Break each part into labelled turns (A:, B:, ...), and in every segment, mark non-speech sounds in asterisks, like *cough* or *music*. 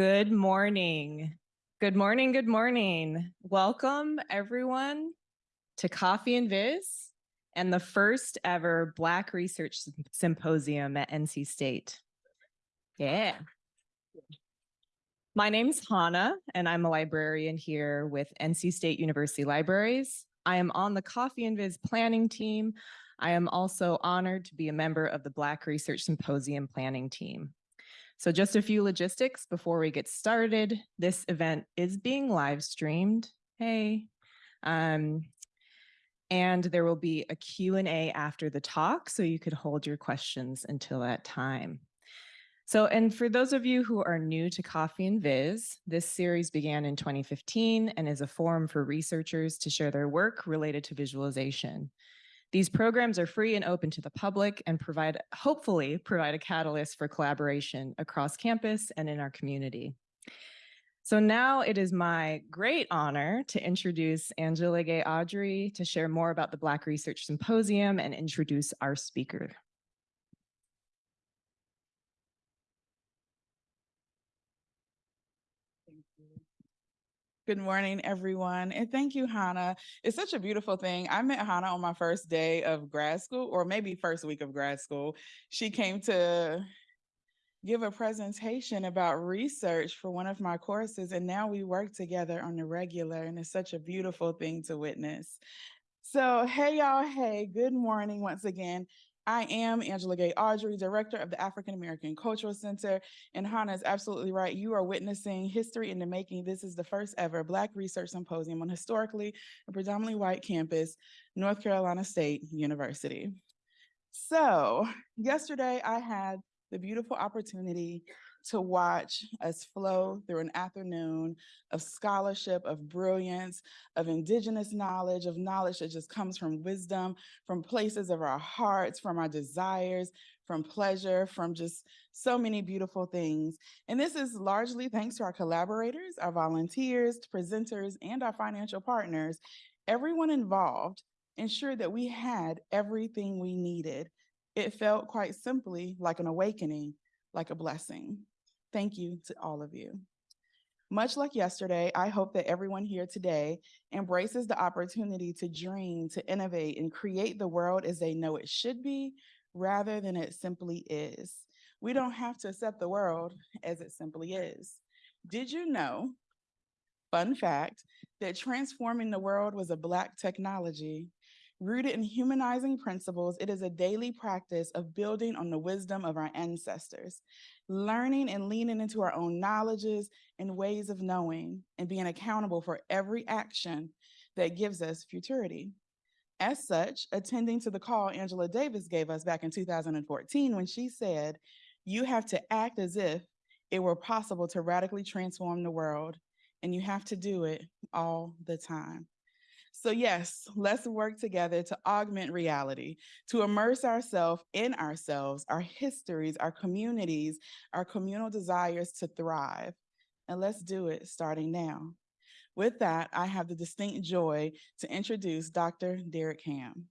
A: Good morning. Good morning. Good morning. Welcome, everyone, to Coffee and Viz and the first ever Black Research Symposium at NC State. Yeah. My name's Hannah, and I'm a librarian here with NC State University Libraries. I am on the Coffee and Viz planning team. I am also honored to be a member of the Black Research Symposium planning team. So just a few logistics before we get started. This event is being live streamed. Hey. Um, and there will be a Q&A after the talk, so you could hold your questions until that time. So, and for those of you who are new to Coffee and Viz, this series began in 2015 and is a forum for researchers to share their work related to visualization. These programs are free and open to the public and provide, hopefully, provide a catalyst for collaboration across campus and in our community. So now it is my great honor to introduce Angela Gay Audrey to share more about the Black Research Symposium and introduce our speaker.
B: Good morning, everyone. And thank you, Hannah. It's such a beautiful thing. I met Hannah on my first day of grad school, or maybe first week of grad school. She came to give a presentation about research for one of my courses, and now we work together on the regular, and it's such a beautiful thing to witness. So, hey, y'all. Hey, good morning once again. I am Angela Gay Audrey, Director of the African American Cultural Center. And Hannah is absolutely right. You are witnessing history in the making. This is the first ever Black Research Symposium on historically and predominantly white campus, North Carolina State University. So, yesterday I had the beautiful opportunity to watch us flow through an afternoon of scholarship, of brilliance, of indigenous knowledge, of knowledge that just comes from wisdom, from places of our hearts, from our desires, from pleasure, from just so many beautiful things. And this is largely thanks to our collaborators, our volunteers, presenters, and our financial partners. Everyone involved ensured that we had everything we needed. It felt quite simply like an awakening, like a blessing. Thank you to all of you. Much like yesterday, I hope that everyone here today embraces the opportunity to dream, to innovate, and create the world as they know it should be rather than it simply is. We don't have to accept the world as it simply is. Did you know, fun fact, that transforming the world was a Black technology Rooted in humanizing principles, it is a daily practice of building on the wisdom of our ancestors, learning and leaning into our own knowledges and ways of knowing, and being accountable for every action that gives us futurity. As such, attending to the call Angela Davis gave us back in 2014 when she said, You have to act as if it were possible to radically transform the world, and you have to do it all the time. So, yes, let's work together to augment reality, to immerse ourselves in ourselves, our histories, our communities, our communal desires to thrive. And let's do it starting now. With that, I have the distinct joy to introduce Dr. Derek Ham.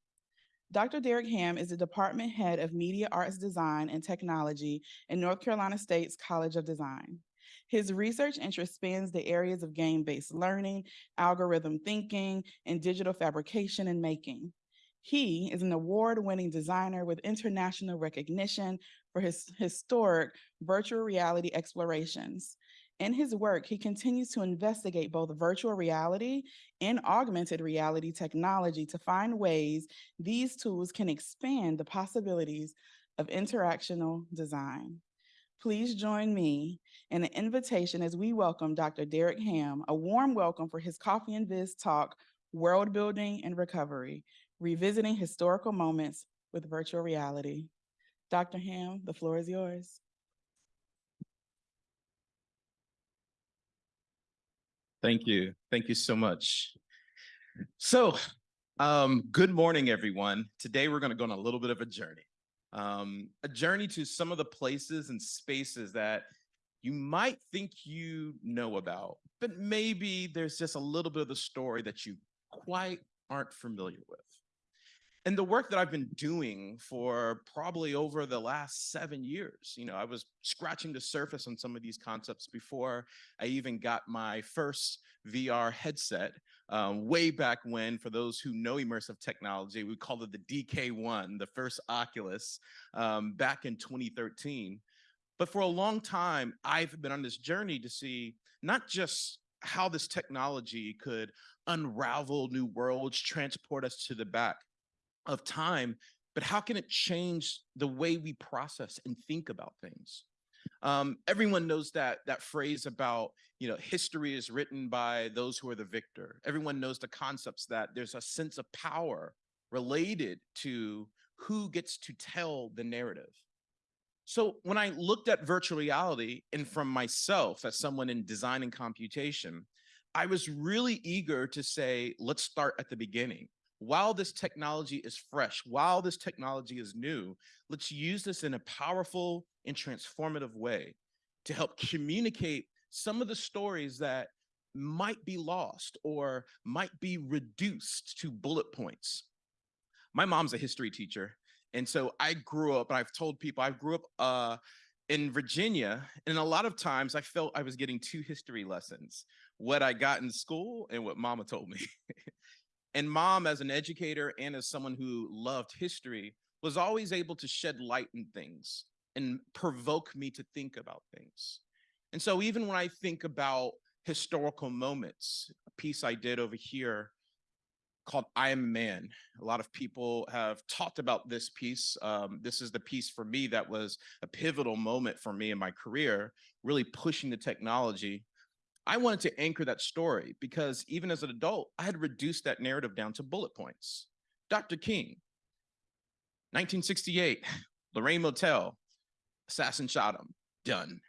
B: Dr. Derek Ham is the department head of Media Arts Design and Technology in North Carolina State's College of Design. His research interest spans the areas of game-based learning, algorithm thinking, and digital fabrication and making. He is an award-winning designer with international recognition for his historic virtual reality explorations. In his work, he continues to investigate both virtual reality and augmented reality technology to find ways these tools can expand the possibilities of interactional design. Please join me in an invitation as we welcome Dr. Derek Ham, a warm welcome for his Coffee and Viz talk, World Building and Recovery, Revisiting Historical Moments with Virtual Reality. Dr. Ham, the floor is yours.
C: Thank you. Thank you so much. So, um, good morning, everyone. Today, we're going to go on a little bit of a journey um, a journey to some of the places and spaces that you might think you know about, but maybe there's just a little bit of the story that you quite aren't familiar with. and the work that I've been doing for probably over the last seven years, you know, I was scratching the surface on some of these concepts before I even got my first VR headset um, way back when. For those who know immersive technology, we call it the DK1, the first Oculus, um, back in 2013. But for a long time, I've been on this journey to see not just how this technology could unravel new worlds, transport us to the back of time, but how can it change the way we process and think about things? Um, everyone knows that that phrase about you know history is written by those who are the victor. Everyone knows the concepts that there's a sense of power related to who gets to tell the narrative. So when I looked at virtual reality and from myself as someone in design and computation, I was really eager to say, let's start at the beginning while this technology is fresh, while this technology is new, let's use this in a powerful and transformative way to help *laughs* communicate some of the stories that might be lost or might be reduced to bullet points. My mom's a history teacher. And so I grew up, and I've told people I grew up uh, in Virginia, and a lot of times I felt I was getting two history lessons, what I got in school and what mama told me. *laughs* And mom, as an educator and as someone who loved history, was always able to shed light in things and provoke me to think about things. And so even when I think about historical moments, a piece I did over here called I Am Man. A lot of people have talked about this piece. Um, this is the piece for me that was a pivotal moment for me in my career, really pushing the technology I wanted to anchor that story because even as an adult, I had reduced that narrative down to bullet points. Dr. King, 1968, *sighs* Lorraine Motel, assassin shot him, done.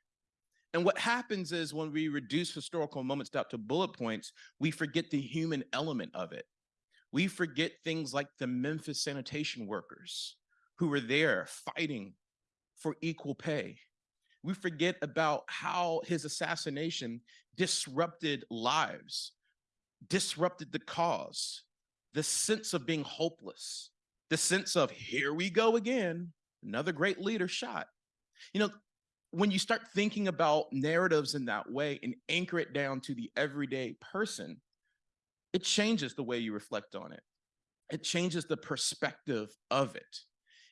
C: And what happens is when we reduce historical moments down to bullet points, we forget the human element of it. We forget things like the Memphis sanitation workers who were there fighting for equal pay. We forget about how his assassination disrupted lives, disrupted the cause, the sense of being hopeless, the sense of here we go again, another great leader shot. You know, when you start thinking about narratives in that way and anchor it down to the everyday person, it changes the way you reflect on it. It changes the perspective of it.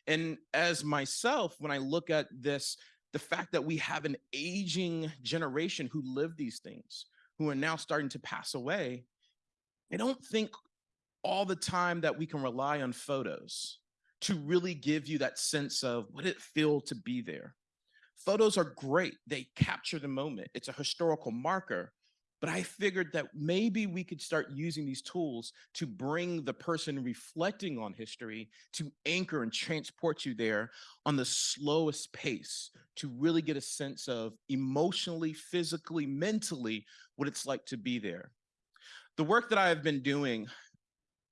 C: And as myself, when I look at this the fact that we have an aging generation who live these things, who are now starting to pass away, I don't think all the time that we can rely on photos to really give you that sense of what it feel to be there. Photos are great. They capture the moment. It's a historical marker, but I figured that maybe we could start using these tools to bring the person reflecting on history to anchor and transport you there on the slowest pace to really get a sense of emotionally, physically, mentally, what it's like to be there. The work that I have been doing,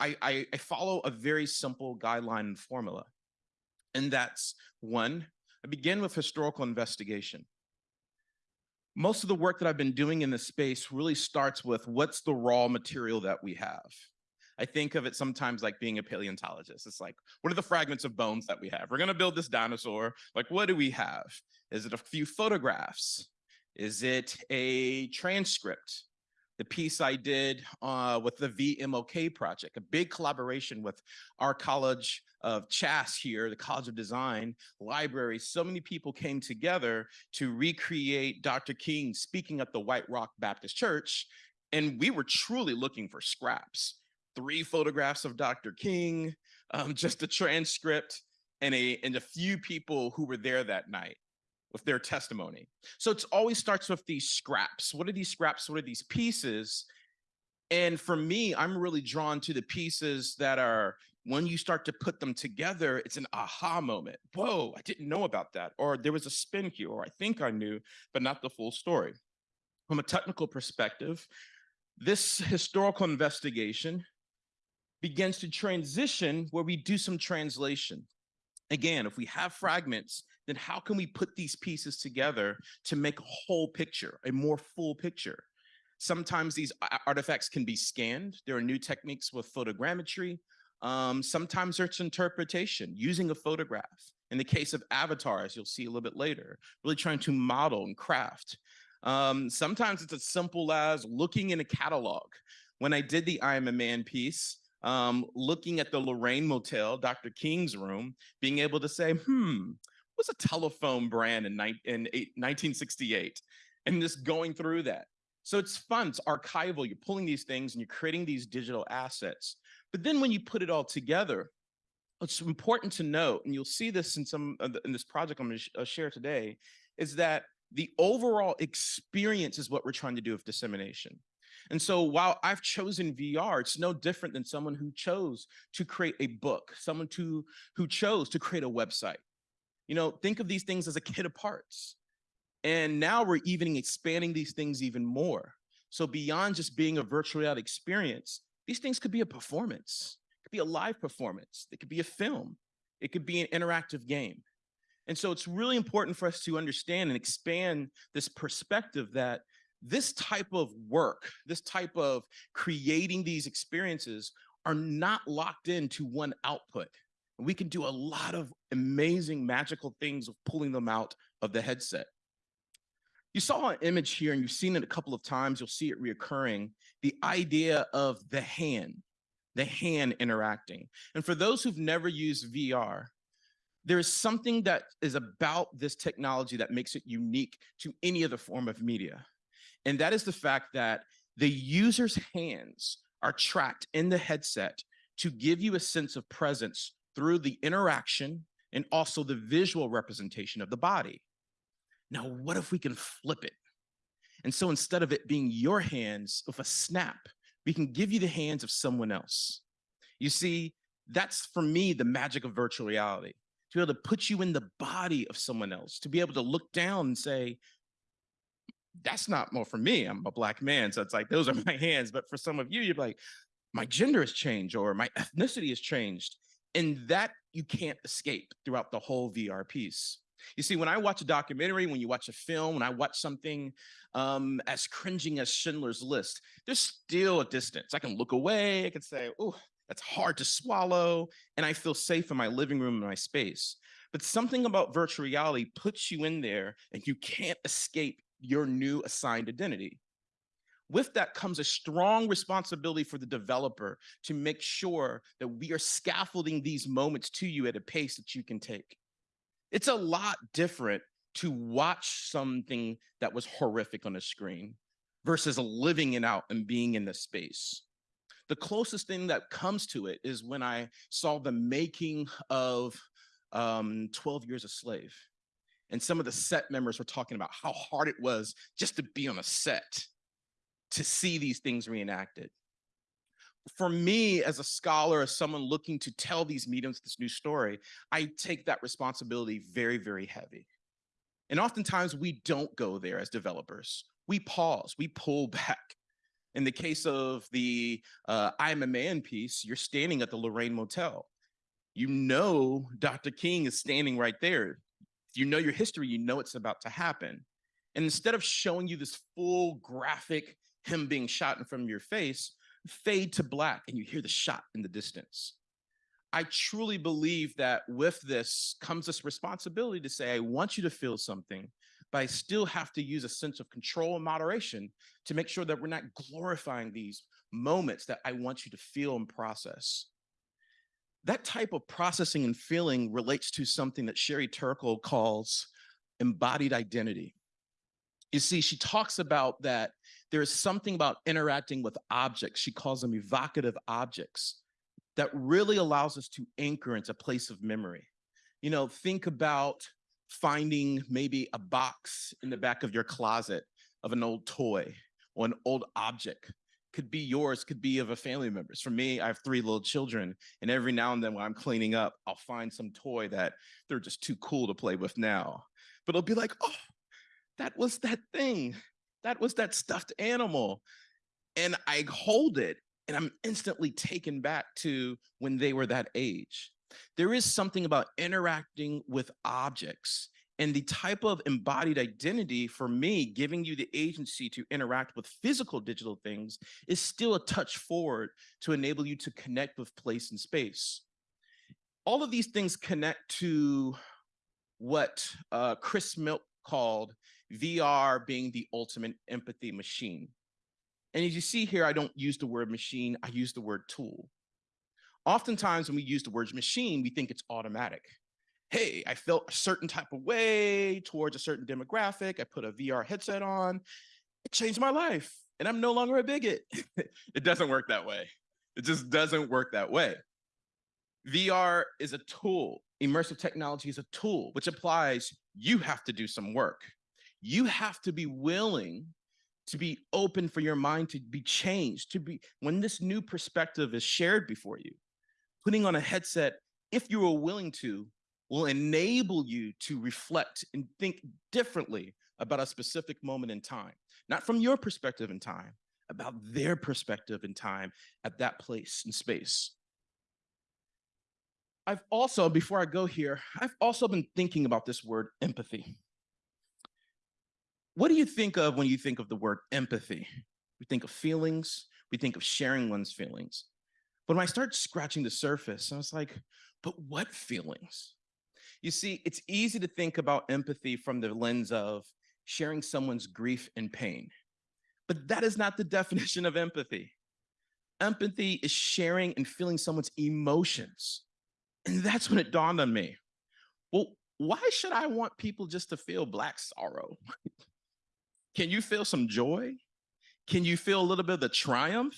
C: I, I, I follow a very simple guideline and formula. And that's one, I begin with historical investigation most of the work that I've been doing in this space really starts with what's the raw material that we have. I think of it sometimes like being a paleontologist. It's like, what are the fragments of bones that we have? We're going to build this dinosaur. Like, what do we have? Is it a few photographs? Is it a transcript? The piece I did uh, with the VMLK project, a big collaboration with our college of CHASS here, the College of Design, library, so many people came together to recreate Dr. King speaking at the White Rock Baptist Church. And we were truly looking for scraps. Three photographs of Dr. King, um, just a transcript, and a, and a few people who were there that night with their testimony. So it always starts with these scraps. What are these scraps? What are these pieces? And for me, I'm really drawn to the pieces that are when you start to put them together, it's an aha moment. Whoa, I didn't know about that. Or there was a spin here, or I think I knew, but not the full story. From a technical perspective, this historical investigation begins to transition where we do some translation. Again, if we have fragments, then how can we put these pieces together to make a whole picture, a more full picture? Sometimes these artifacts can be scanned. There are new techniques with photogrammetry, Um, sometimes there's interpretation using a photograph. In the case of avatars, you'll see a little bit later, really trying to model and craft. Um, sometimes it's as simple as looking in a catalog. When I did the I Am a Man piece, um, looking at the Lorraine Motel, Dr. King's room, being able to say, hmm, what's a telephone brand in, in eight- 1968? And just going through that. So it's fun, it's archival. You're pulling these things and you're creating these digital assets. But then when you put it all together, what's important to note, and you'll see this in some the, in this project I'm going to uh, share today, is that the overall experience is what we're trying to do with dissemination. And so while I've chosen VR, it's no different than someone who chose to create a book, someone to, who chose to create a website. You know, think of these things as a kit of parts. And now we're even expanding these things even more. So beyond just being a virtual reality experience, these things could be a performance, it could be a live performance, it could be a film, it could be an interactive game. And so it's really important for us to understand and expand this perspective that this type of work, this type of creating these experiences are not locked into one output. We can do a lot of amazing magical things of pulling them out of the headset. You saw an image here and you've seen it a couple of times, you'll see it reoccurring, the idea of the hand, the hand interacting. And for those who've never used VR, there is something that is about this technology that makes it unique to any other form of media. And that is the fact that the user's hands are tracked in the headset to give you a sense of presence through the interaction and also the visual representation of the body. Now, what if we can flip it? And so instead of it being your hands with a snap, we can give you the hands of someone else. You see, that's for me the magic of virtual reality to be able to put you in the body of someone else, to be able to look down and say, that's not more for me. I'm a black man. So it's like, those are *laughs* my hands. But for some of you, you're like, my gender has changed or my ethnicity has changed. And that you can't escape throughout the whole VR piece. You see, when I watch a documentary, when you watch a film, when I watch something um, as cringing as Schindler's List, there's still a distance. I can look away, I can say, oh, that's hard to swallow, and I feel safe in my living room in my space. But something about virtual reality puts you in there and you can't escape your new assigned identity. With that comes a strong responsibility for the developer to make sure that we are scaffolding these moments to you at a pace that you can take. It's a lot different to watch something that was horrific on a screen versus living it out and being in the space. The closest thing that comes to it is when I saw the making of um, 12 Years a Slave. And some of the set members were talking about how hard it was just to be on a set, to see these things reenacted. For me, as a scholar, as someone looking to tell these mediums this new story, I take that responsibility very, very heavy. And oftentimes we don't go there as developers. We pause, we pull *laughs* back. In the case of the uh, I'm a Man piece, you're standing at the Lorraine Motel. You know Dr. King is standing right there you know your history, you know it's about to happen. And instead of showing you this full graphic, him being shot in front of your face, fade to black and you hear the shot in the distance. I truly believe that with this comes this responsibility to say, I want you to feel something, but I still have to use a sense of control and moderation to make sure that we're not glorifying these moments that I want you to feel and process. That type of processing and feeling relates to something that Sherry Turkle calls embodied identity. You see, she talks about that there is something about interacting with objects. She calls them evocative objects that really allows us to anchor into a place of memory. You know, think about finding maybe a box in the back of your closet of an old toy or an old object could be yours, could be of a family member's. For me, I have three little children, and every now and then when I'm cleaning up, I'll find some toy that they're just too cool to play with now. But it'll be like, oh, that was that thing. That was that stuffed animal. And I hold it and I'm instantly taken back to when they were that age. There is something about interacting with objects And the type of embodied identity for me, giving you the agency to interact with physical digital things is still a touch forward to enable you to connect with place and space. All of these things connect to what uh, Chris Milk called VR being the ultimate empathy machine. And as you see here, I don't use the word machine, I use the word tool. Oftentimes when we use the word machine, we think it's automatic. Hey, I felt a certain type of way towards a certain demographic. I put a VR headset on. It changed my life and I'm no longer a bigot. *laughs* it doesn't work that way. It just doesn't work that way. VR is a tool. Immersive technology is a tool, which applies you have to do some work. You have to be willing to be open for your mind to be changed, to be, when this new perspective is shared before you, putting on a headset, if you are willing to, will enable you to reflect and think differently about a specific moment in time, not from your perspective in time, about their perspective in time at that place and space. I've also, before I go here, I've also been thinking about this word empathy. What do you think of when you think of the word empathy? We think of feelings, we think of sharing one's feelings. But when I start scratching the surface, I was like, but what feelings? You see, it's easy to think about empathy from the lens of sharing someone's grief and pain. But that is not the *laughs* definition of empathy. Empathy is sharing and feeling someone's emotions. And that's when it dawned on me. Well, why should I want people just to feel black sorrow? *laughs* Can you feel some joy? Can you feel a little bit of the triumph?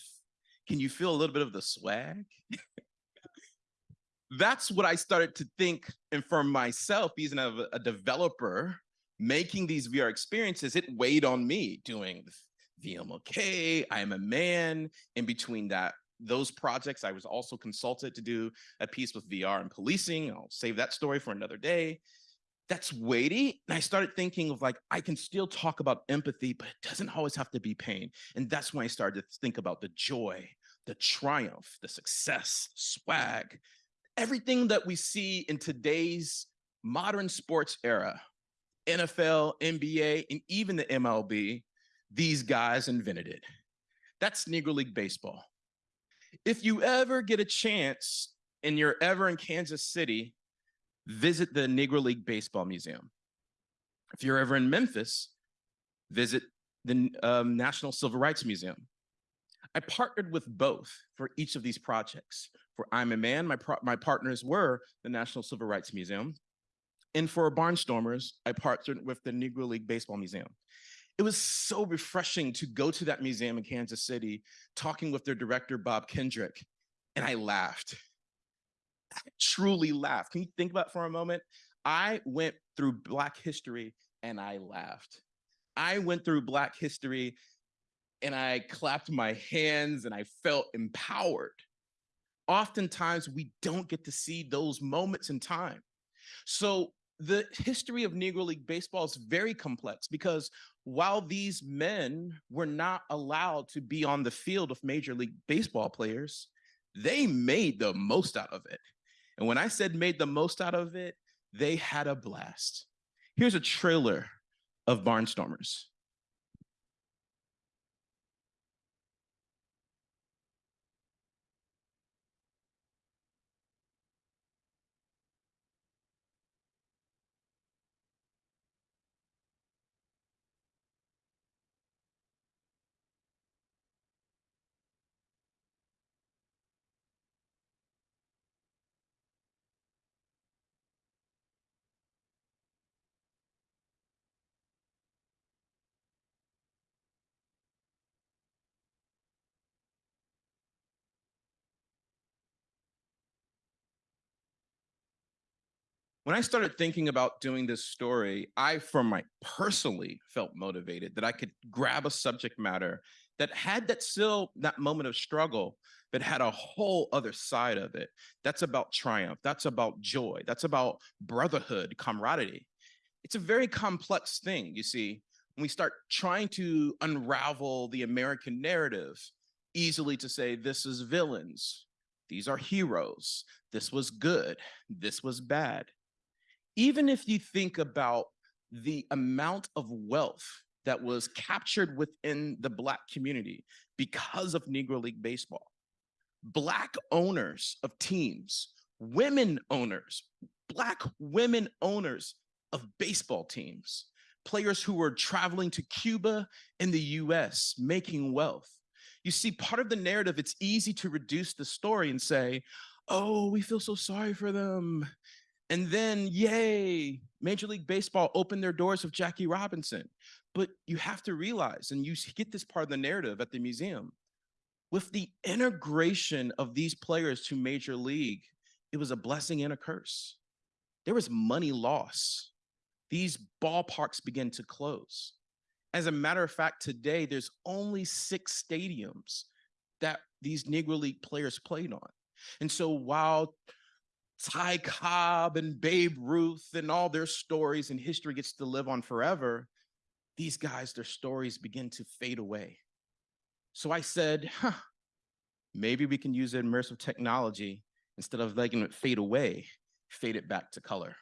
C: Can you feel a little bit of the swag? *laughs* That's what I started to think. And for myself, being a, a developer, making these VR experiences, it weighed on me doing VMLK, I am a man. In between that, those projects, I was also consulted to do a piece with VR and policing. I'll save that story for another day. That's weighty. And I started thinking of like, I can still talk about empathy, but it doesn't always have to be pain. And that's when I started to think about the joy, the triumph, the success, swag, everything that we see in today's modern sports era, NFL, NBA, and even the MLB, these guys invented it. That's Negro League Baseball. If you ever get a chance and you're ever in Kansas City, visit the Negro League Baseball Museum. If you're ever in Memphis, visit the um, National Civil Rights Museum. I partnered with both for each of these projects. For I'm a Man, my, my partners were the National Civil Rights Museum. And for Barnstormers, I partnered with the Negro League Baseball Museum. It was so refreshing to go to that museum in Kansas City, talking with their director, Bob Kendrick, and I laughed. Truly laughed. Can you think about for a moment? I went through Black history and I laughed. I went through Black history and I clapped my hands and I felt empowered. Oftentimes, we don't get to see those moments in time. So the history of Negro League Baseball is very complex because while these men were not allowed to be on the field of Major League Baseball players, they made the most out of it. And when I said made the most out of it, they had a blast. Here's a trailer of Barnstormers. When I started thinking about doing this story, I, for my personally, felt motivated that I could grab a subject matter that had that still that moment of struggle, but had a whole other side of it. That's about triumph. That's about joy. That's about brotherhood, camaraderie. It's a very complex thing, you see, when we start trying to unravel the American narrative, easily to say this is villains, these are heroes, this was good, this was bad even if you think about the amount of wealth that was captured within the Black community because of Negro League Baseball, Black owners of teams, women owners, Black women owners of baseball teams, players who were traveling to Cuba and the US making wealth. You see, part of the narrative, it's easy to reduce the story and say, oh, we feel so sorry for them. And then, yay, Major League Baseball opened their doors with Jackie Robinson. But you have to realize, and you get this part of the narrative at the museum, with the integration of these players to Major League, it was a blessing and a curse. There was money loss. These ballparks began to close. As a matter of fact, today there's only six stadiums that these Negro League players played on. And so while Ty Cobb and Babe Ruth and all their stories and history gets to live on forever, these guys, their stories begin to fade away. So I said, huh, maybe we can use immersive technology instead of letting it fade away, fade it back to color.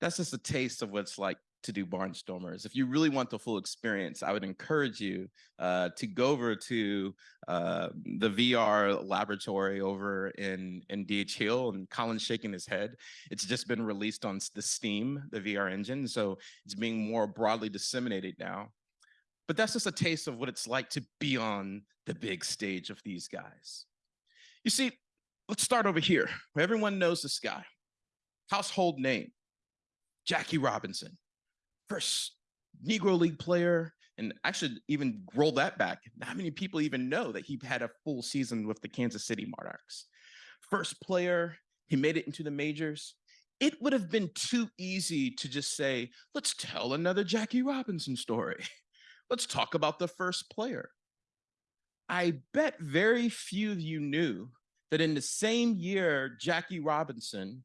C: That's just a taste of what it's like to do barnstormers. If you really want the full experience, I would encourage you uh, to go over to uh, the VR laboratory over in in DH Hill, and Colin's shaking his head. It's just been released on the Steam, the VR engine, so it's being more broadly disseminated now. But that's just a taste of what it's like to be on the big stage of these guys. You see, let's start over here. Everyone knows this guy, household name. Jackie Robinson, first Negro League player. And I should even roll that back. Not many people even know that he had a full season with the Kansas City Monarchs. First player, he made it into the majors. It would have been too easy to just say, let's tell another Jackie Robinson story. *laughs* Let's talk about the first player. I bet very few of you knew that in the same year Jackie Robinson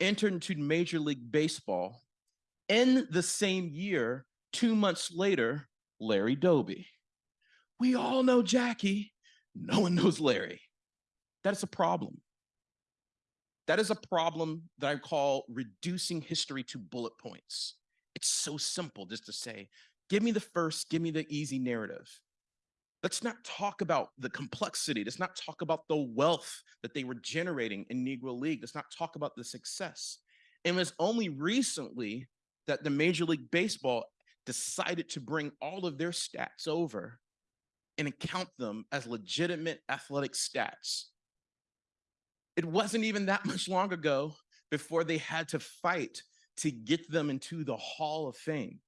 C: entered into Major League Baseball. In the same year, two months later, Larry Doby. We all know Jackie. No one knows Larry. That is a problem. That is a problem that I call reducing history to bullet points. It's so simple just to say, give me the first, give me the easy narrative. Let's not talk about the complexity. Let's not talk about the wealth that they were generating in Negro League. Let's not talk about the success. It was only recently that the Major League Baseball decided to bring all of their stats over and count them as legitimate athletic stats. It wasn't even that *laughs* much long ago before they had to fight to get them into the Hall of Fame.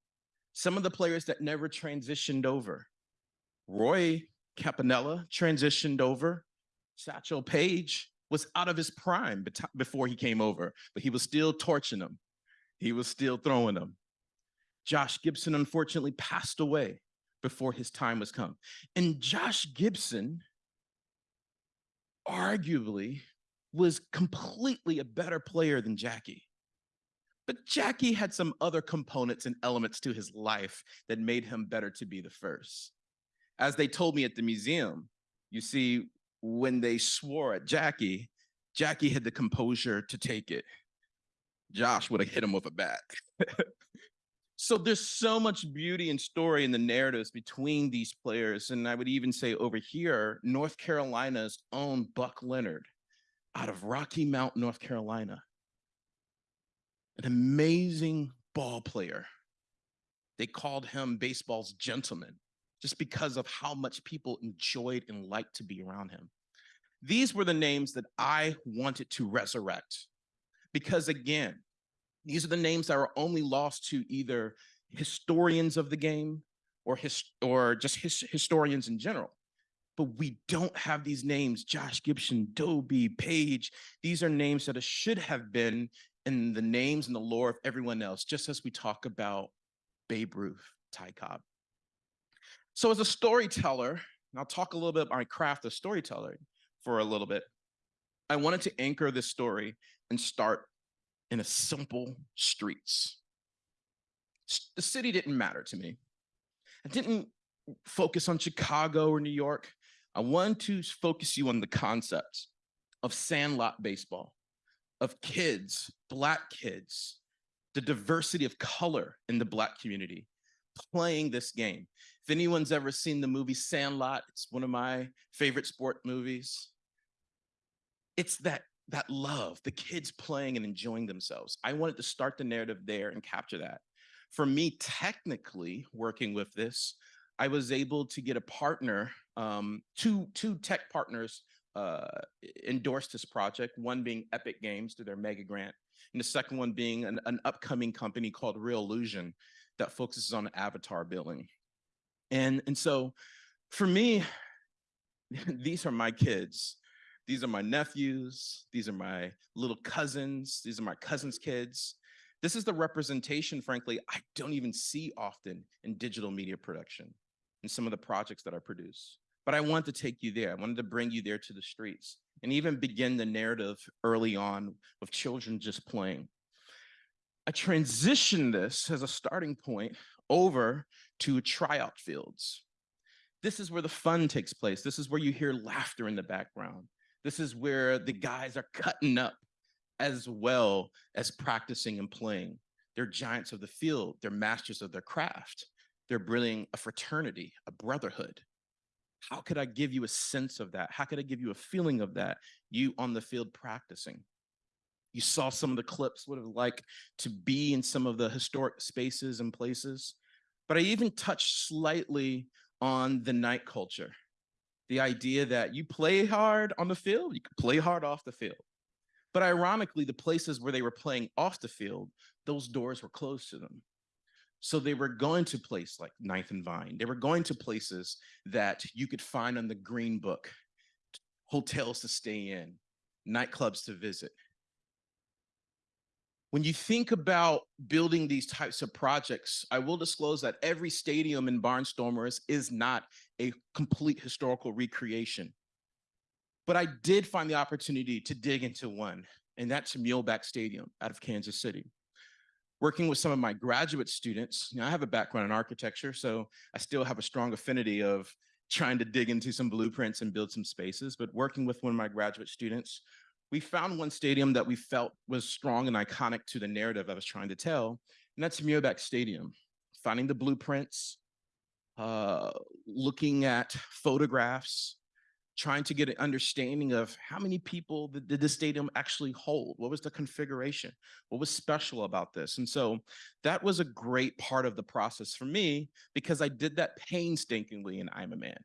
C: Some of the players that never transitioned over. Roy Campanella transitioned over. Satchel Paige was out of his prime before he came over, but he was still torching them. He was still throwing them. Josh Gibson unfortunately passed away before his time was come. And Josh Gibson arguably was completely a better player than Jackie. But Jackie had some other components and elements to his life that made him better to be the first as they told me at the museum, you see, when they swore at Jackie, Jackie had the composure to take it. Josh would have hit him with a bat. *laughs* so there's so much beauty and story in the narratives between these players. And I would even say over here, North Carolina's own Buck Leonard out of Rocky Mount, North Carolina. an amazing ball player. They called him baseball's gentleman just because of how much people enjoyed and liked to be around him. These were the names that I wanted to resurrect because, again, these are the names that are only lost to either historians of the game or, his, or just his, historians in general. But we don't have these names, Josh Gibson, Doby, Paige. These are names that should have been in the names and the lore of everyone else, just as we talk about Babe Ruth, Ty Cobb. So as a storyteller, and I'll talk a little bit about my craft of storytelling for a little bit. I wanted to anchor this story and start in a simple streets. The city didn't matter to me. I didn't focus on Chicago or New York. I wanted to focus you on the concept of sandlot baseball, of kids, Black kids, the diversity of color in the Black community playing this game. If anyone's ever seen the movie Sandlot, it's one of my favorite sport movies. It's that that love, the kids playing and enjoying themselves. I wanted to start the narrative there and capture that. For me, technically working with this, I was able to get a partner, um, two two tech partners uh, endorsed this project. One being Epic Games through their mega grant, and the second one being an, an upcoming company called Reallusion that focuses on avatar building. And, and so for me, *laughs* these are my kids. These are my nephews. These are my little cousins. These are my cousins' kids. This is the representation, frankly, I don't even see often in digital media production in some of the projects that I produce. But I wanted to take you there. I wanted to bring you there to the streets and even begin the narrative early on of children just playing. I transition this as a starting point over to tryout fields. This is where the fun takes place. This is where you hear laughter in the background. This is where the guys are cutting up as well as practicing and playing. They're giants of the field, they're masters of their craft. They're bringing a fraternity, a brotherhood. How could I give you a sense of that? How could I give you a feeling of that? You on the field practicing. You saw some of the clips, what it was like to be in some of the historic spaces and places. But I even touched slightly on the night culture. The idea that you play hard on the field, you can play hard off the field. But ironically, the places where they were playing off the field, those doors were closed to them. So they were going to places like Ninth and Vine. They were going to places that you could find on the Green Book, hotels to stay in, nightclubs to visit. When you think about building these types of projects, I will disclose that every stadium in Barnstormers is not a complete historical recreation. But I did find the opportunity to dig into one, and that's Muehlebach Stadium out of Kansas City. Working with some of my graduate students, you know, I have a background in architecture, so I still have a strong affinity of trying to dig into some blueprints and build some spaces. But working with one of my graduate students, we found one stadium that we felt was strong and iconic to the narrative I was trying to tell, and that's Muehlebach Stadium. Finding the blueprints, uh, looking at photographs, trying to get an understanding of how many people did, did the stadium actually hold? What was the configuration? What was special about this? And so that was a great part of the process for me because I did that painstakingly in I'm a Man.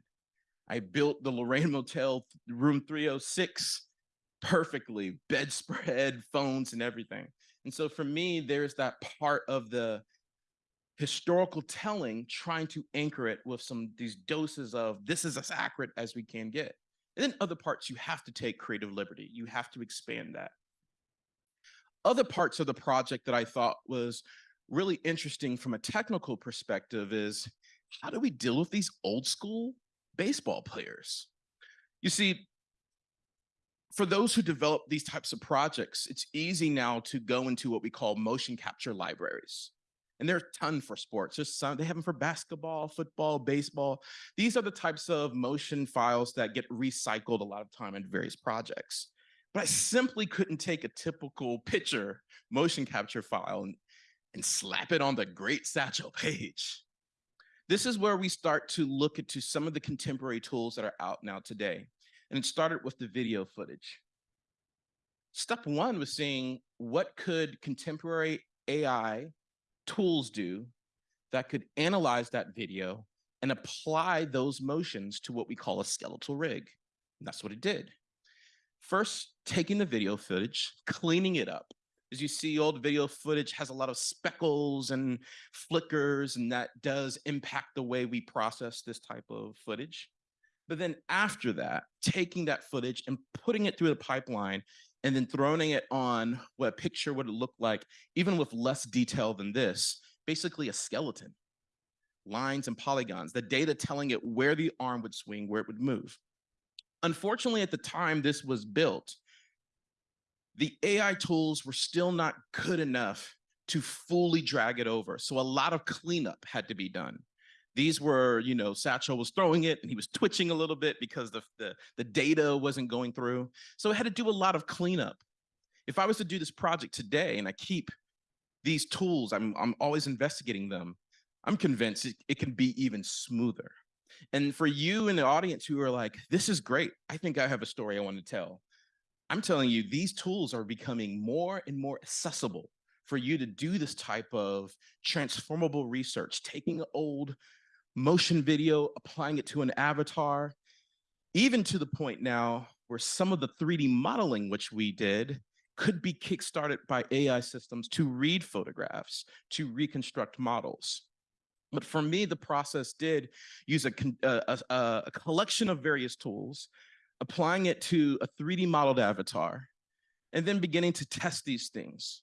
C: I built the Lorraine Motel room 306 perfectly, bedspread, *laughs* phones, and everything. And so for me, there's that part of the historical telling, trying to anchor it with some these doses of this is as accurate as we can get. And then other parts, you have to take creative liberty. You have to expand that. Other parts of the project that I thought was really interesting from a technical perspective is how do we deal with these old school baseball players? You see, for those who develop these types of projects, it's easy now to go into what we call motion capture libraries. And there are a ton for sports. There's some, they have them for basketball, football, baseball. These are the types of motion files that get recycled a lot of time in various projects. But I simply couldn't take a typical pitcher motion capture file and, and slap it on the great Satchel *laughs* Paige. This is where we start to look into some of the contemporary tools that are out now today. And it started with the video footage. Step one was seeing what could contemporary AI tools do that could analyze that video and apply those motions to what we call a skeletal rig. And that's what it did. First, taking the video footage, cleaning it up. As you see, old video footage has a lot of speckles and flickers, and that does impact the way we process this type of footage. But then after that, taking that footage and putting it through the pipeline and then throwing it on what a picture would look like, even with less detail than this, basically a skeleton, lines and polygons, the data telling it where the arm would swing, where it would move. Unfortunately, at the time this was built, the AI tools were still not good enough to fully drag it over. So a lot of cleanup had to be done. These were, you know, Satchel was throwing it and he was twitching a little bit because the, the, the data wasn't going through. So I had to do a lot of cleanup. If I was to do this project today and I keep these tools, I'm, I'm always investigating them, I'm convinced it, it can be even smoother. And for you in the audience who are like, this is great, I think I have a story I want to tell. I'm telling you, these tools are becoming more and more accessible for you to do this type of transformable research, taking old motion video, applying it to an avatar, even to the point now where some of the 3D modeling which we did could be kickstarted by AI systems to read photographs, to reconstruct models. But for me, the process did use a, uh, a, a, a collection of various tools, applying it to a 3D modeled avatar, and then beginning to test these things.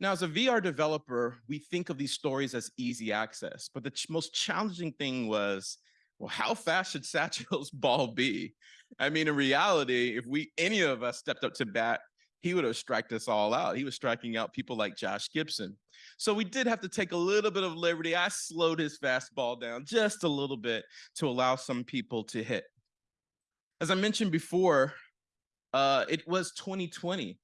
C: Now, as a VR developer, we think of these stories as easy access, but the ch most challenging thing was, well, how fast should *laughs* Satchel's ball be? I mean, in reality, if we any of us stepped up to bat, he would have striked us all out. He was striking out people like Josh Gibson. So we did have to take a little bit of liberty. I slowed his fastball down just a little bit to allow some people to hit. As I mentioned before, uh, it was 2020.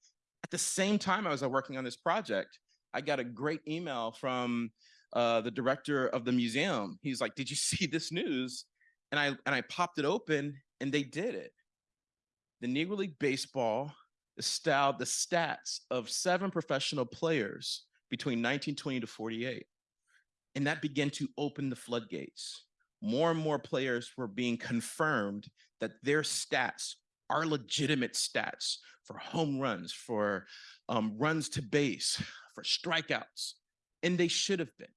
C: At the same time I was working on this project, I got a great email from uh, the director of the museum. He's like, did you *laughs* see this news? And I, and I popped it open and they did it. The Negro League Baseball styled the stats of seven professional players between 1920 to 48. And that began to open the floodgates. More and more players were being confirmed that their stats are legitimate stats for home runs, for um, runs to base, for strikeouts. And they should have been.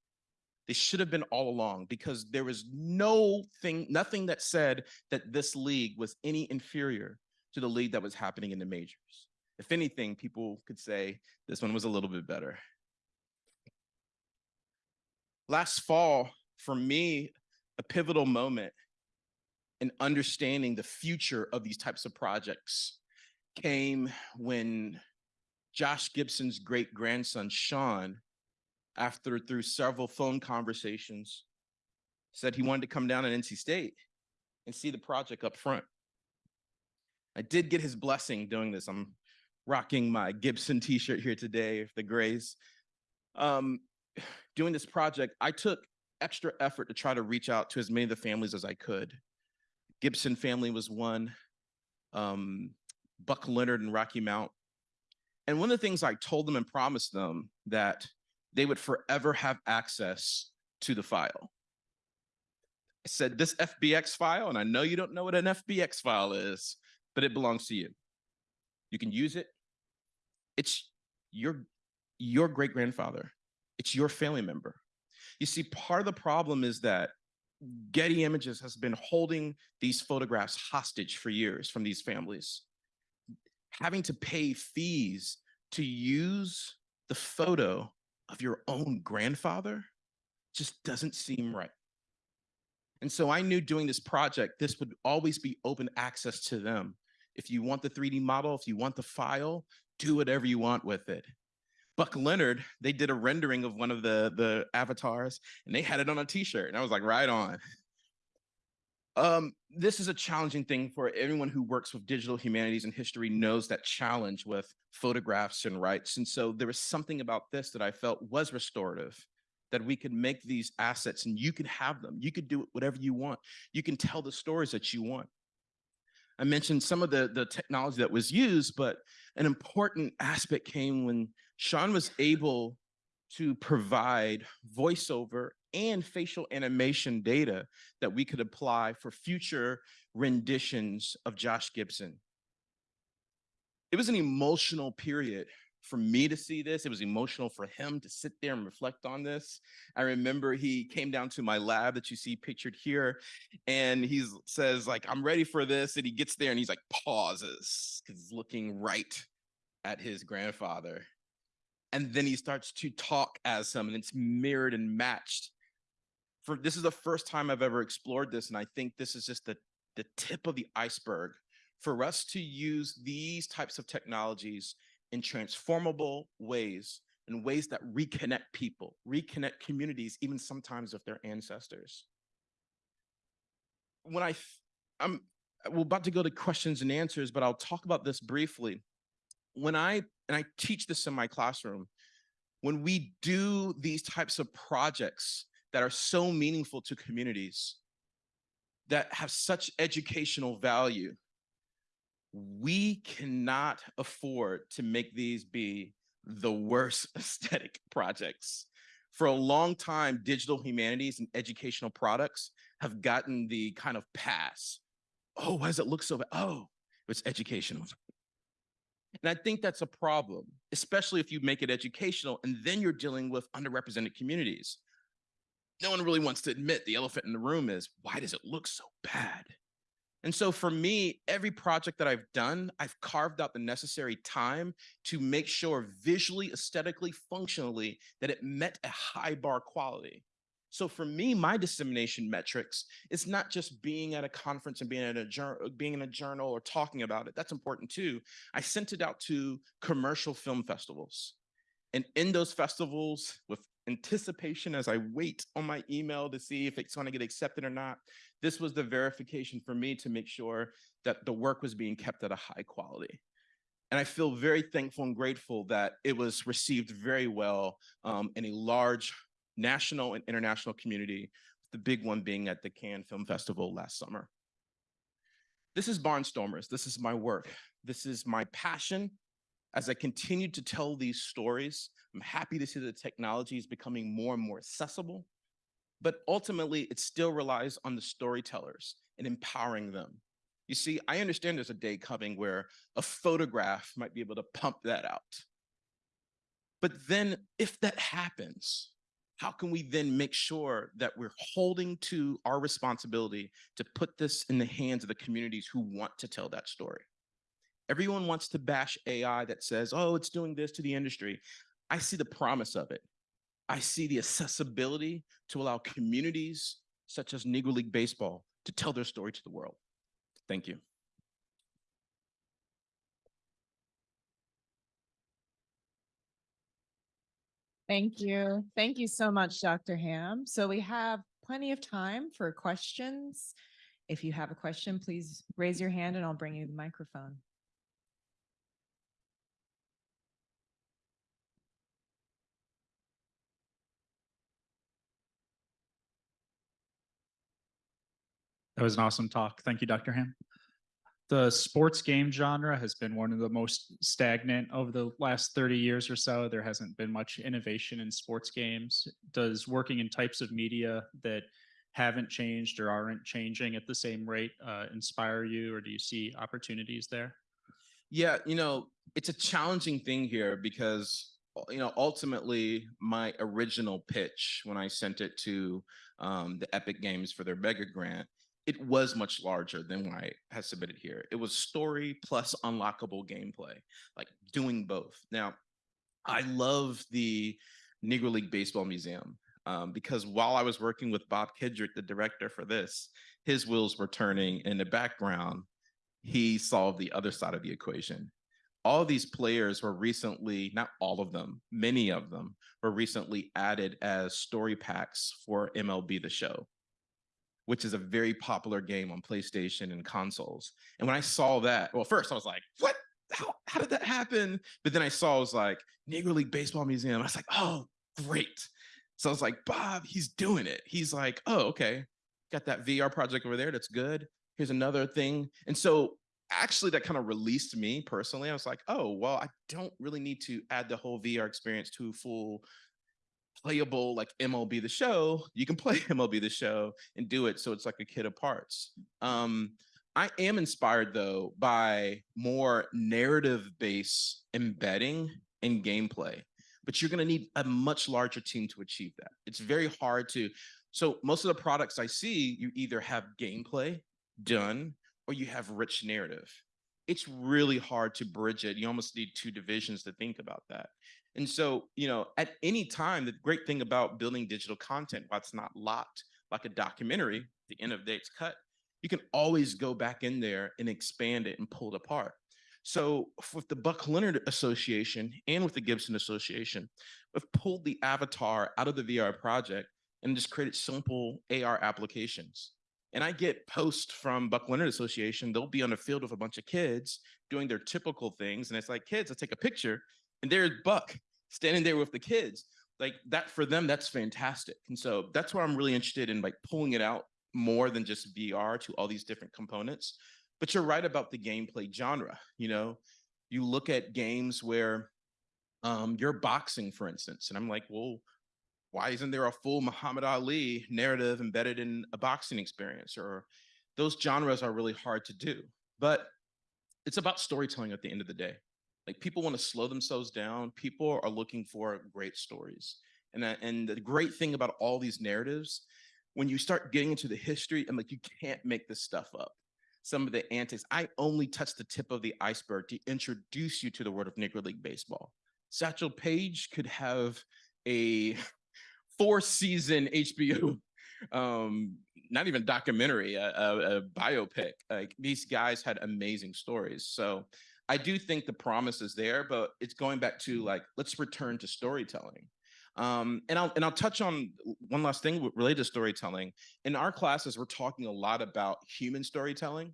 C: They should have been all along because there was no thing, nothing that said that this league was any inferior to the league that was happening in the majors. If anything, people could say this one was a little bit better. Last fall, for me, a pivotal moment in understanding the future of these types of projects came when Josh Gibson's great grandson, Sean, after through several phone conversations, said he wanted to come down at NC State and see the project up front. I did get his blessing doing this. I'm rocking my Gibson t-shirt here today, the grays. Um, doing this project, I took extra effort to try to reach out to as many of the families as I could. Gibson family was one, um, Buck Leonard and Rocky Mount. And one of the things I told them and promised them that they would forever have access to the file. I said, this FBX file, and I know you don't know what an FBX file is, but it belongs to you. You can use it. It's your, your great grandfather. It's your family member. You see, part of the problem is that Getty Images has been holding these photographs hostage for years from these families. Having to pay fees to use the photo of your own grandfather just doesn't seem right. And so I knew doing this project, this would always be open access to them. If you want the 3D model, if you want the file, do whatever you want with it. Buck Leonard, they did a rendering of one of the, the avatars and they had it on a t-shirt. And I was like, right on. Um, this is a challenging thing for everyone who works with digital humanities and history knows that challenge with photographs and rights. And so there was something about this that I felt was restorative, that we could make these assets and you could have them. You could do whatever you want. You can tell the stories that you want. I mentioned some of the, the technology that was used, but an important aspect came when Sean was able to provide voiceover and facial animation data that we could apply for future renditions of Josh Gibson. It was an emotional period for me to see this. It was emotional for him to sit there and reflect on this. I remember he came down to my lab that you see pictured here, and he says like, "I'm ready for this," and he gets there and he's like pauses because looking right at his grandfather, and then he starts to talk as him, and it's mirrored and matched. For this is the first time I've ever explored this, and I think this is just the the tip of the iceberg for us to use these types of technologies in transformable ways, in ways that reconnect people, reconnect communities, even sometimes with their ancestors. When I, I'm we're about to go to questions and answers, but I'll talk about this briefly. When I, and I teach this in my classroom, when we do these types of projects that are so meaningful to communities, that have such educational value, we cannot afford to make these be the worst *laughs* aesthetic projects. For a long time, digital humanities and educational products have gotten the kind of pass. Oh, why does it look so bad? Oh, it's educational. And I think that's a problem, especially if you make it educational and then you're dealing with underrepresented communities. No one really wants to admit the elephant in the room is why does it look so bad? And so for me, every project that I've done, I've carved out the necessary time to make sure visually, aesthetically, functionally, that it met a high bar quality. So for me, my dissemination metrics is not just being at a conference and being at a being in a journal or talking about it. That's important too. I sent it out to commercial film festivals. And in those festivals, with anticipation as I wait on my email to see if it's going to get accepted or not, this was the verification for me to make sure that the work was being kept at a high quality. And I feel very thankful and grateful that it was received very well um, in a large national and international community, the big one being at the Cannes Film Festival last summer. This is Barnstormers. This is my work. This is my passion. As I continue to tell these stories, I'm happy to see the technology is becoming more and more accessible but ultimately it still relies on the storytellers and empowering them. You see, I understand there's a day coming where a photograph might be able to pump that out. But then if that happens, how can we then make sure that we're holding to our responsibility to put this in the hands of the communities who want to tell that story? Everyone wants to bash AI that says, oh, it's doing this to the industry. I see the promise of it. I see the accessibility to allow communities such as Negro League Baseball to tell their story to the world. Thank you.
A: Thank you. Thank you so much, Dr. Ham. So we have plenty of time for questions. If you have a question, please raise your hand and I'll bring you the microphone.
D: That was an awesome talk. Thank you, Dr. Ham. The sports game genre has been one of the most stagnant over the last 30 years or so. There hasn't been much innovation in sports games. Does working in types of media that haven't changed or aren't changing at the same rate uh, inspire you, or do you see opportunities there?
C: Yeah, you know, it's a challenging thing here because you know ultimately my original pitch when I sent it to um, the Epic Games for their Mega Grant it was much larger than what I had submitted here. It was story plus unlockable gameplay, like doing both. Now, I love the Negro League Baseball Museum um, because while I was working with Bob Kendrick, the director for this, his wheels were turning in the background. He solved the other side of the equation. All these players were recently, not all of them, many of them were recently added as story packs for MLB The Show which is a very popular game on PlayStation and consoles. And when I saw that, well, first I was like, what? How, how did that happen? But then I saw it was like Negro League Baseball Museum. I was like, oh, great. So I was like, Bob, he's doing it. He's like, oh, okay. Got that VR project over there. That's good. Here's another thing. And so actually that kind of released me personally. I was like, oh, well, I don't really need to add the whole VR experience to full playable like MLB the show. You can *laughs* play MLB the show and do it so it's like a kit of parts. Um, I am inspired though by more narrative based embedding in gameplay, but you're going to need a much larger team to achieve that. It's very hard to. So most of the products I see, you either have gameplay done or you have rich narrative. It's really hard to bridge it. You almost need two divisions to think about that. And so, you know, at any time, the great thing about building digital content, while it's not locked like a documentary, the end of the day it's cut, you can always go back in there and expand it and pull it apart. So with the Buck Leonard Association and with the Gibson Association, we've pulled the avatar out of the VR project and just created simple AR applications. And I get posts from Buck Leonard Association. They'll be on the field with a bunch of kids doing their typical things. And it's like, kids, let's take a picture. And there's Buck standing there with the kids. Like that for them, that's fantastic. And so that's why I'm really interested in like pulling it out more than just VR to all these different components. But you're right about the gameplay genre. You know, you look at games where um, you're boxing, for instance, and I'm like, well, why isn't there a full Muhammad Ali narrative embedded in a boxing experience? Or those genres are really hard to do. But it's about storytelling at the end of the day. Like people want to slow themselves down. People are looking for great stories. And, that, and the great thing about all these narratives, when you start getting into the history, and like you can't make this stuff up. Some of the antics, I only touched the tip of the iceberg to introduce you to the world of Negro League Baseball. Satchel Paige could have a *laughs* four season HBO, um, not even documentary, a, a, a biopic. Like these guys had amazing stories. So I do think the promise is there, but it's going back to like, let's return to storytelling. Um, and I'll and I'll touch on one last thing related to storytelling. In our classes, we're talking a lot about human storytelling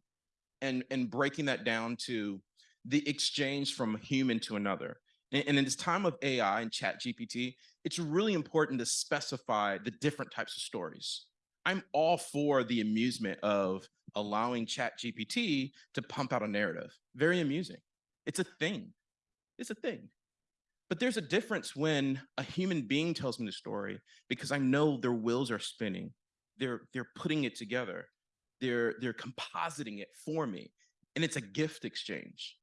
C: and, and breaking that down to the exchange from human to another. And, and in this time of AI and ChatGPT, it's really important to specify the different types of stories. I'm all for the amusement of allowing ChatGPT to pump out a narrative. Very amusing. It's a thing. It's a thing. But there's a difference when a human being tells me the story because I know their wheels are spinning. They're they're putting it together. They're they're compositing it for me. And it's a gift exchange.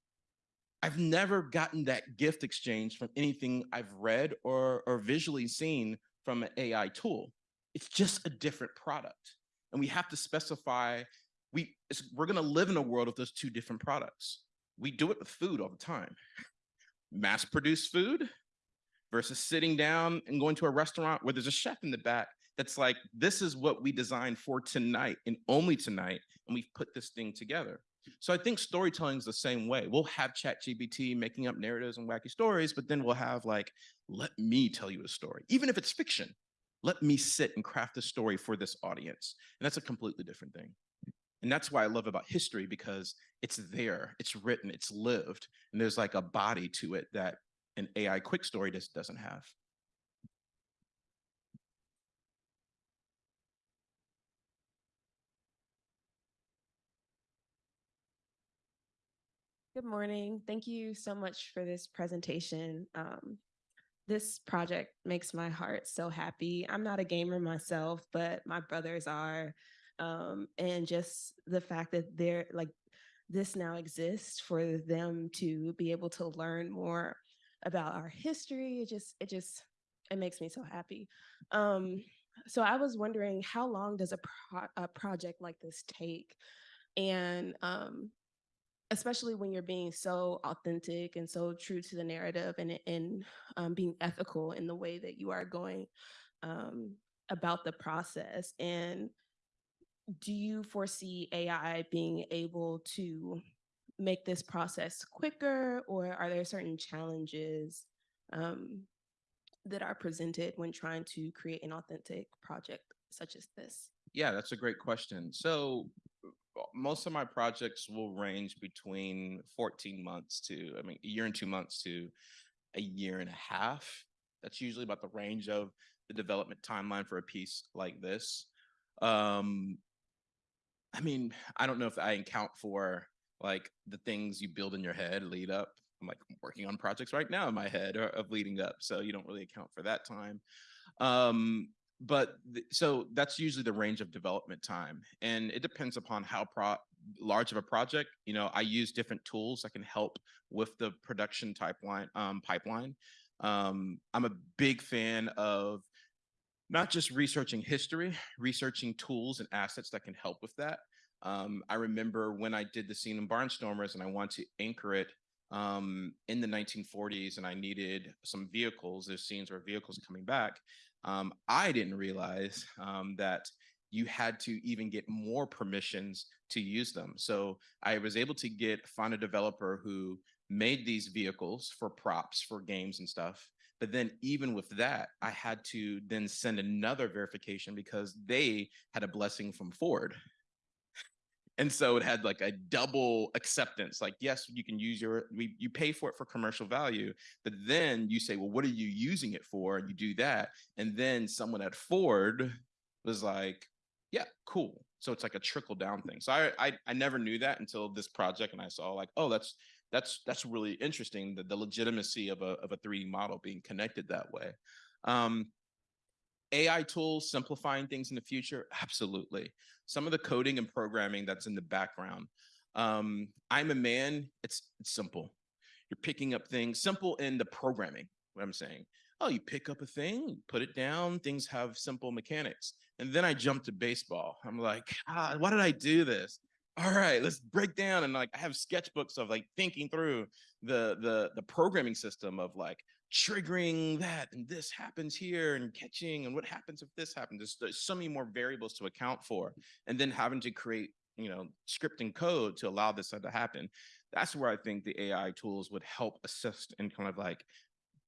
C: I've never gotten that gift exchange from anything I've read or, or visually seen from an AI tool. It's just a different product. And we have to specify, we, we're gonna live in a world of those two different products. We do it with food all the time. Mass produced food versus sitting down and going to a restaurant where there's a chef in the back that's like, this is what we designed for tonight and only tonight. And we've put this thing together. So I think storytelling is the same way. We'll have ChatGPT making up narratives and wacky stories, but then we'll have like, let me tell you a story, even if it's fiction. Let me sit and craft a story for this audience. And that's a completely different thing. And that's why I love about history because it's there, it's written, it's lived, and there's like a body to it that an AI quick story just doesn't have.
E: Good morning. Thank you so much for this presentation. Um, this project makes my heart so happy. I'm not a gamer myself, but my brothers are. Um, and just the fact that they're like, this now exists for them to be able to learn more about our history. It just, it just, it makes me so happy. Um, so I was wondering, how long does a, pro a project like this take? And um, especially when you're being so authentic and so true to the narrative and, and um, being ethical in the way that you are going um, about the process. And do you foresee AI being able to make this process quicker or are there certain challenges um, that are presented when trying to create an authentic project such as this?
C: Yeah, that's a great question. So most of my projects will range between 14 months to, I mean, a year and two months to a year and a half. That's usually about the range of the development timeline for a piece like this. Um, I mean, I don't know if I account for like the things you build in your head lead up. I'm like working on projects right now in my head or- of leading up, so you don't really account for that time. Um, but th- so that's usually the range of development time, and it depends upon how large of a project. You know, I use different tools that can help with the production pipeline. Um, pipeline. Um, I'm a big fan of not just researching history, researching tools and assets that can help with that. Um, I remember when I did the scene in Barnstormers and I want to anchor it um, in the 1940s and I needed some vehicles, there's scenes where vehicles coming back. Um, I didn't realize um, that you had to even get more permissions to use them. So I was able to get find a developer who made these vehicles for props for games and stuff. But then even with that, I had to then send another verification because they had a blessing from Ford. And so it had like a double acceptance. Like, yes, you can use your, we, you pay for it for commercial value, but then you say, well, what are you using it for? And you do that. And then someone at Ford was like, yeah, cool. So it's like a trickle down thing. So I, I, I never knew that until this project. And I saw like, oh, that's, that's, that's really interesting. The, the legitimacy of a, of a 3D model being connected that way. Um, AI tools simplifying things in the future? Absolutely. Some of the coding and programming that's in the background. Um, I'm a man, it's, it's simple. You're picking up things, simple in the programming, what I'm saying. Oh, you pick up a thing, put it down, things have simple mechanics. And then I jump to baseball. I'm like, ah, why did I do this? All right, let's break down. And like I have sketchbooks of like thinking through the the the programming system of like triggering that and this happens here and catching and what happens if this happens? There's, there's so many more variables to account for and then having to create you know scripting code to allow this to happen. That's where i think the ai tools would help assist in kind of like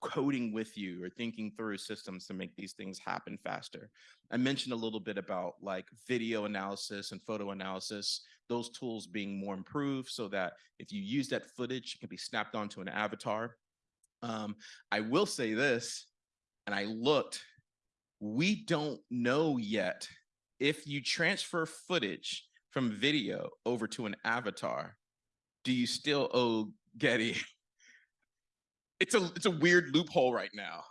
C: coding with you or thinking through systems to make these things happen faster. I mentioned a little bit about like video analysis and photo analysis those tools being more improved so that if you use that footage it can be snapped onto an avatar um, I will say this, and I looked, we don't know yet if you transfer footage from video over to an avatar, do you still owe Getty? *laughs* It's a it's a weird loophole right now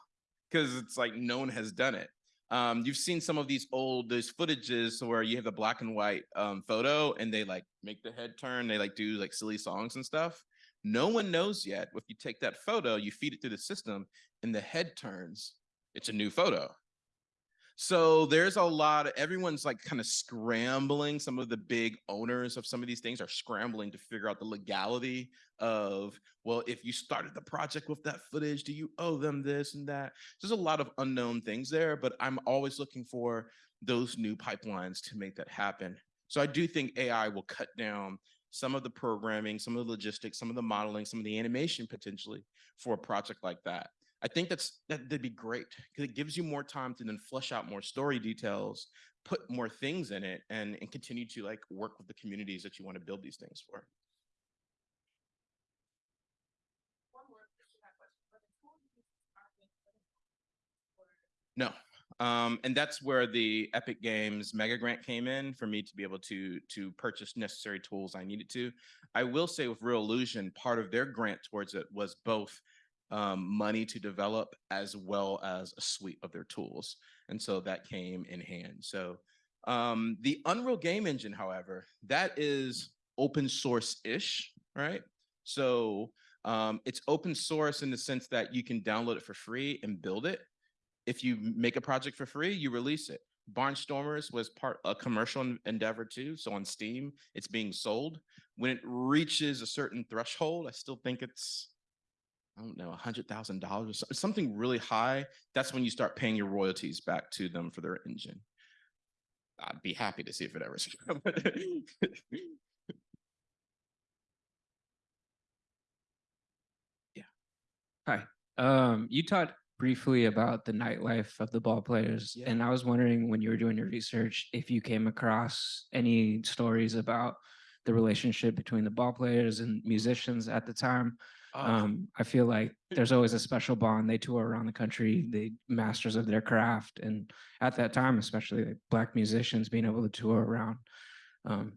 C: because it's like no one has done it. Um, you've seen some of these old those footages where you have the black and white um, photo and they like make the head turn, they like do like silly songs and stuff. No one knows yet. If you take that photo, you feed it through the system, and the head turns, it's a new photo. So there's a lot of everyone's like kind of scrambling. Some of the big owners of some of these things are scrambling to figure out the legality of, well, if you started the project with that footage, do you owe them this and that? There's a lot of unknown things there, but I'm always looking for those new pipelines to make that happen. So I do think AI will cut down some of the programming, some of the logistics, some of the modeling, some of the animation potentially for a project like that. I think that's that, that'd be great because it gives you more time to then flesh out more story details, put more things in it, and and continue to like work with the communities that you want to build these things for. No. Um, and that's where the Epic Games Mega Grant came in for me to be able to to purchase necessary tools I needed to. I will say with Reallusion, part of their grant towards it was both um, money to develop as well as a suite of their tools, and so that came in hand. So um, the Unreal Game Engine, however, that is open source ish, right? So um, it's open source in the sense that you can download it for free and build it if you make a project for free, you release it. Barnstormers was part a commercial endeavor too. So on Steam, it's being sold. When it reaches a certain threshold, I still think it's I don't know, a hundred thousand dollars or so- something really high. That's when you start paying your royalties back to them for their engine. I'd be happy to see if it ever. *laughs* Yeah.
F: Hi. Um, you talked briefly about the nightlife of the ball players,
C: Yeah.
F: and I was wondering when you were doing your research if you came across any stories about the relationship between the ball players and musicians at the time.
C: Ah,
F: Um, I feel like *laughs* there's always a special bond. They tour around the country, they masters of their craft, and at that time, especially like black musicians being able to tour around. Um,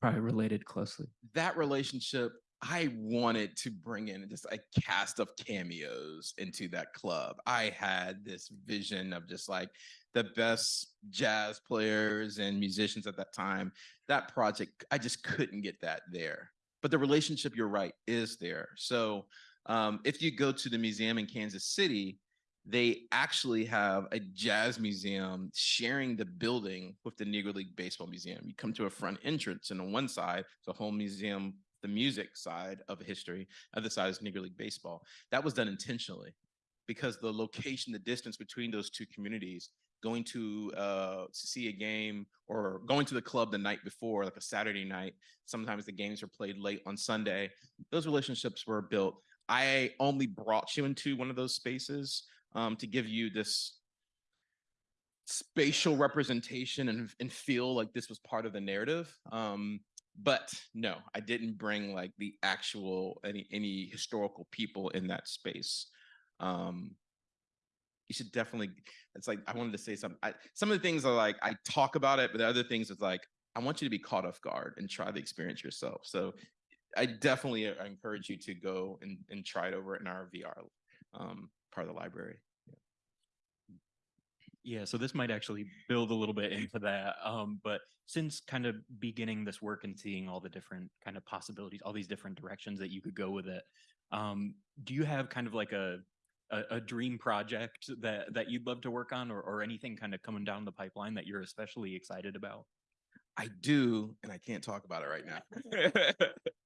F: probably related closely.
C: that relationship, I wanted to bring in just a cast of cameos into that club. I had this vision of just like the best jazz players and musicians at that time. That project, I just couldn't get that there. But the relationship, you're right, is there. So um, if you go to the museum in Kansas City, they actually have a jazz museum sharing the building with the Negro League Baseball Museum. You come to a front entrance, and on one side, a whole museum, the music side of history, other side is Negro League Baseball. That was done intentionally because the location, the distance between those two communities, going to uh, to see a game or going to the club the night before, like a Saturday night, sometimes the games are played late on Sunday. Those relationships were built. I only brought you into one of those spaces um, to give you this spatial representation and, and feel like this was part of the narrative. Um, but no, I didn't bring like the actual any any historical people in that space. Um, you should definitely. It's like I wanted to say something. I, some of the things are like I talk about it, but the other things is like I want you to be caught off guard and try the experience yourself. So I definitely uh, encourage you to go and, and try it over in our VR um, part of the library.
G: Yeah, so this might actually build a little bit into that. Um, but since kind of beginning this work and seeing all the different kind of possibilities, all these different directions that you could go with it, um, do you have kind of like a a, a dream project that that you'd love to work on, or or anything kind of coming down the pipeline that you're especially excited about?
C: I do, and I can't talk about it right now. *laughs* *laughs*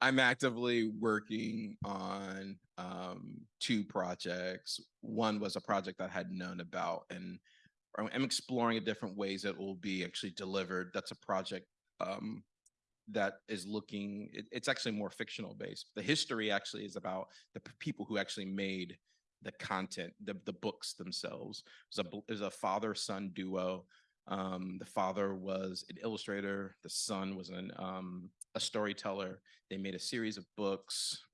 C: I'm actively working on um, two projects. One was a project I had known about, and I'm exploring different ways that will be actually delivered. That's a project um, that is looking. It, it's actually more fictional based. The history actually is about the people who actually made the content, the the books themselves. It was a a father son duo um, the father was an illustrator. The son was an um, a storyteller. They made a series of books.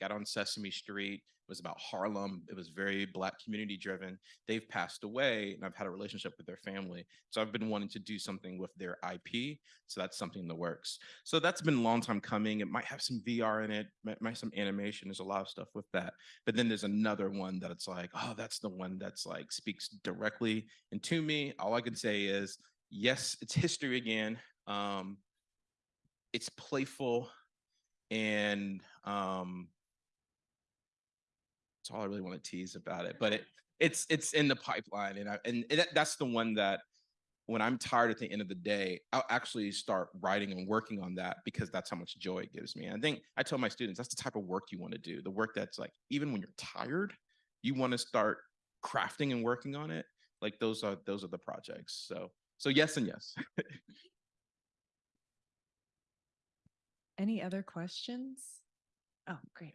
C: Got on Sesame Street. It was about Harlem. It was very Black community driven. They've passed away, and I've had a relationship with their family. So I've been wanting to do something with their IP. So that's something in the works. So that's been a long time coming. It might have some VR in it. Might, some animation. There's a lot of stuff with that. But then there's another one that it's like, oh, that's the one that's like speaks directly and to me. All I can say is, yes, it's history again. Um, it's playful, and um, that's all I really want to tease about it. But it it's it's in the pipeline, and I and that, that's the one that when I'm tired at the end of the day, I'll actually start writing and working on that because that's how much joy it gives me. And I think I tell my students that's the type of work you want to do. The work that's like even when you're tired, you want to start crafting and working on it. Like those are those are the projects. So so yes and yes. *laughs*
A: Any other questions? Oh, great.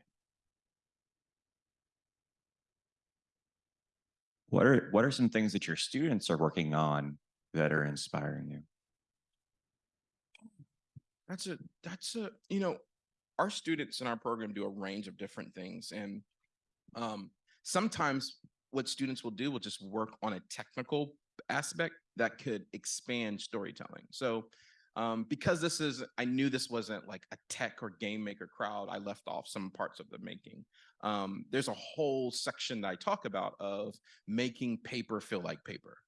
H: What are what are some things that your students are working on that are inspiring you?
C: That's a that's a you know, our students in our program do a range of different things. And um sometimes what students will do will just work on a technical aspect that could expand storytelling. So um, because this is, I knew this wasn't like a tech or game maker crowd. I left off some parts of the making. Um, there's a whole section that I talk about of making paper feel like paper.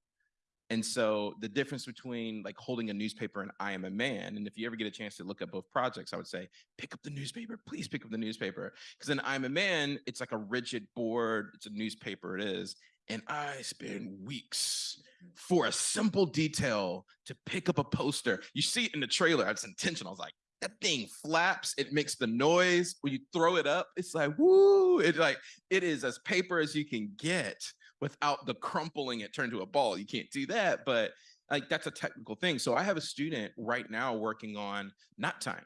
C: And so the difference between like holding a newspaper and I am a man, and if you ever get a chance to look at both projects, I would say pick up the newspaper, please pick up the newspaper. Because in I'm a man, it's like a rigid board, it's a newspaper, it is. And I spend weeks for a simple detail to pick up a poster. You see it in the trailer, it's intentional. I was like, that thing flaps, it makes the noise when you throw it up. It's like, woo, it's like it is as paper as you can get without the crumpling it turned to a ball. You can't do that, but like that's a technical thing. So I have a student right now working on knot time.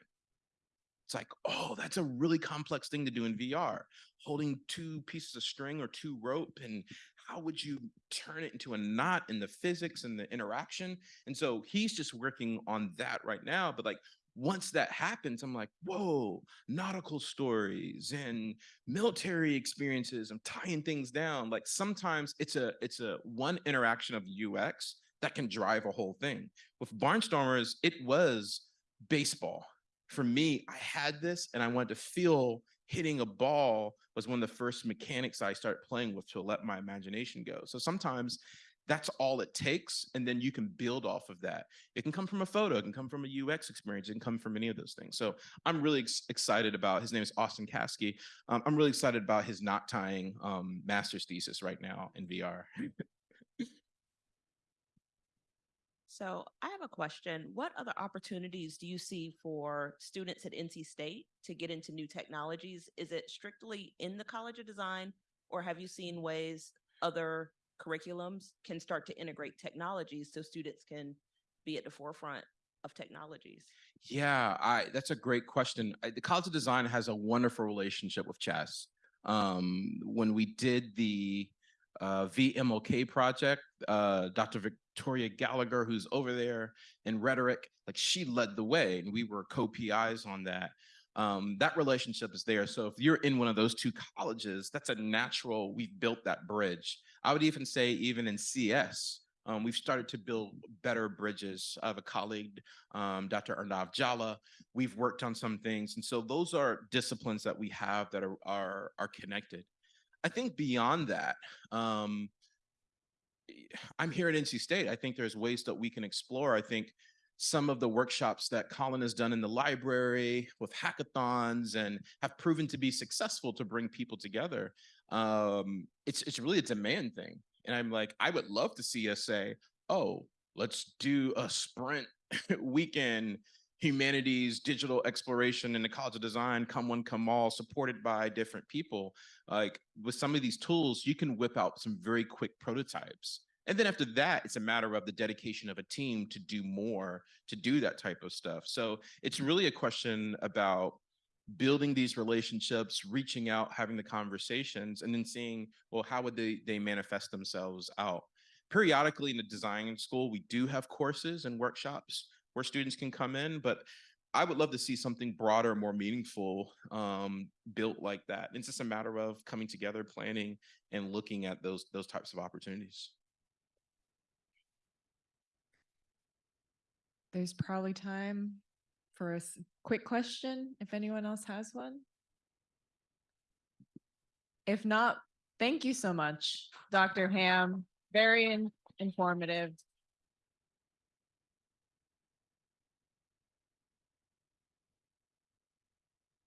C: It's like, oh, that's a really complex thing to do in VR. Holding two pieces of string or two rope, and how would you turn it into a knot in the physics and the interaction? And so he's just working on that right now. But like once that happens, I'm like, whoa, nautical stories and military experiences. I'm tying things down. Like sometimes it's a it's a one interaction of UX that can drive a whole thing. With Barnstormers, it was baseball. For me, I had this and I wanted to feel hitting a ball was one of the first mechanics I started playing with to let my imagination go. So sometimes that's all it takes. And then you can build off of that. It can come from a photo, it can come from a UX experience, it can come from any of those things. So I'm really ex- excited about his name is Austin Kasky. Um, I'm really excited about his knot tying um, master's thesis right now in VR. *laughs*
I: So I have a question. What other opportunities do you see for students at NC State to get into new technologies? Is it strictly in the College of Design? Or have you seen ways other curriculums can start to integrate technologies so students can be at the forefront of technologies?
C: Yeah, I that's a great question. I, the College of Design has a wonderful relationship with CHASS. Um, when we did the uh, VMLK project, uh, Dr. Victoria Gallagher, who's over there in rhetoric, like she led the way, and we were co-PIs on that. Um, that relationship is there. So if you're in one of those two colleges, that's a natural. We've built that bridge. I would even say, even in CS, um, we've started to build better bridges. I have a colleague, um, Dr. Arnav Jhala. We've worked on some things, and so those are disciplines that we have that are are, are connected. I think beyond that, um, I'm here at NC State. I think there's ways that we can explore. I think some of the workshops that Colin has done in the library with hackathons and have proven to be successful to bring people together. Um, it's it's really a demand thing. And I'm like, I would love to see us say, oh, let's do a sprint *laughs* weekend humanities digital exploration in the college of design come one come all supported by different people like with some of these tools you can whip out some very quick prototypes. And then after that it's a matter of the dedication of a team to do more to do that type of stuff. So it's really a question about building these relationships reaching out having the conversations and then seeing well how would they they manifest themselves out? Periodically in the design school we do have courses and workshops where students can come in, but I would love to see something broader, more meaningful um, built like that. It's just a matter of coming together, planning, and looking at those those types of opportunities.
A: There's probably time for a quick question if anyone else has one. If not, thank you so much, Dr. Ham. Very in- informative.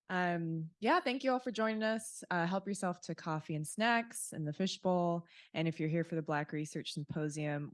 A: Um, yeah, thank you all for joining us. Uh, help yourself to coffee and snacks and the fishbowl. And if you're here for the Black Research Symposium,